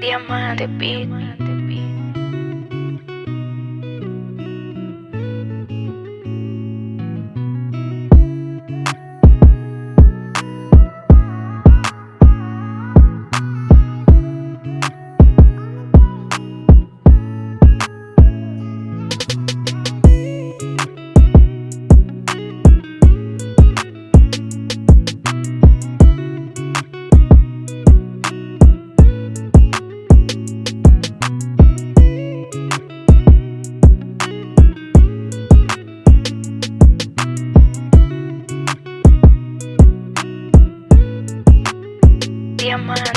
Diamante Beat.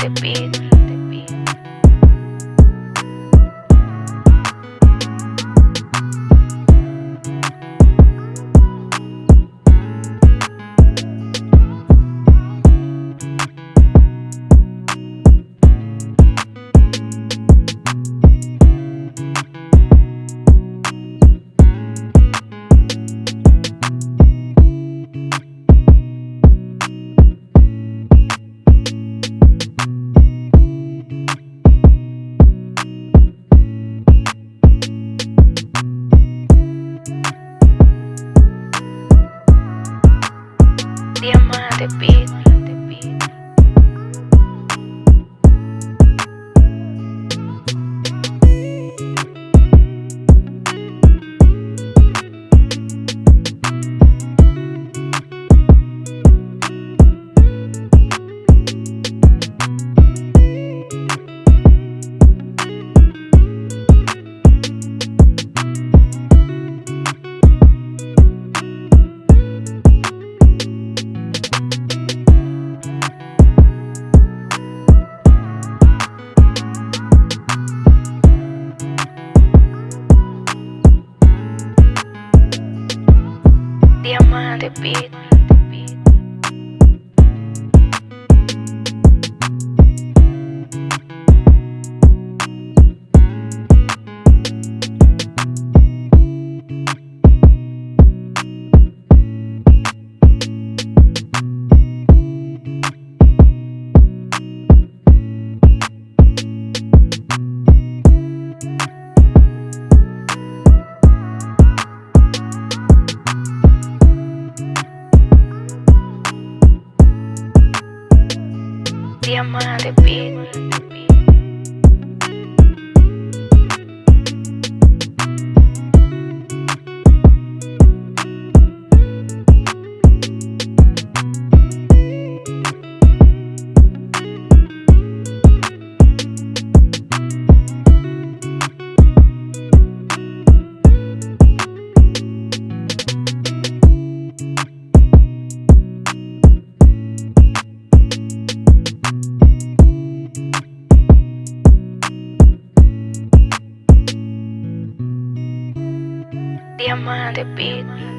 Diamante Beat. día más. Diamante, bitch. Beat. Diamante Beat. Diamante Beat.